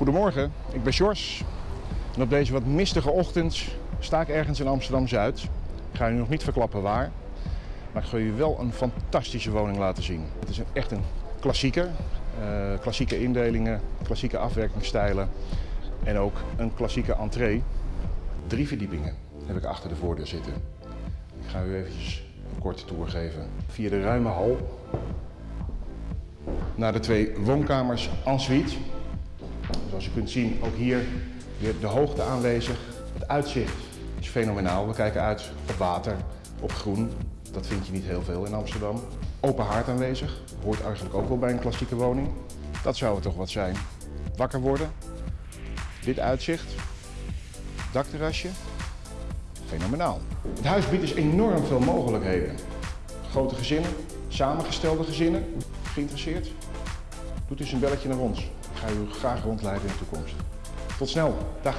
Goedemorgen, ik ben Sjors. En op deze wat mistige ochtend sta ik ergens in Amsterdam-Zuid. Ik ga u nog niet verklappen waar. Maar ik ga u wel een fantastische woning laten zien. Het is een, echt een klassieker. Eh, klassieke indelingen, klassieke afwerkingsstijlen en ook een klassieke entree. Drie verdiepingen heb ik achter de voordeur zitten. Ik ga u eventjes een korte tour geven. Via de ruime hal naar de twee woonkamers en suite. Zoals u kunt zien, ook hier weer de hoogte aanwezig. Het uitzicht is fenomenaal. We kijken uit op water, op groen. Dat vind je niet heel veel in Amsterdam. Open haard aanwezig. Hoort eigenlijk ook wel bij een klassieke woning. Dat zou het toch wat zijn. Wakker worden. Dit uitzicht. Dakterrasje. Fenomenaal. Het huis biedt dus enorm veel mogelijkheden. Grote gezinnen, samengestelde gezinnen. Geïnteresseerd? Doet dus een belletje naar ons. Ik ga u graag rondleiden in de toekomst. Tot snel. Dag.